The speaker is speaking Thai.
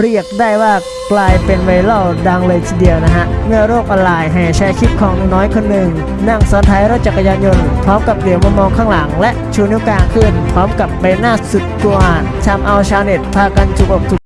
เรียกได้ว่ากลายเป็นไวรัลดังเลยทีเดียวนะฮะ เมื่อโรคออนไลน์แห่แชร์คลิปของน้อยคนหนึ่ง นั่งซ้อนท้ายรถจักรยานยนต์พร้อมกับเหลียวมามองข้างหลัง และชูนิ้วกลางขึ้น พร้อมกับใบหน้าสุดกลัวทำเอาชาวเน็ตพากันจุกอกจุก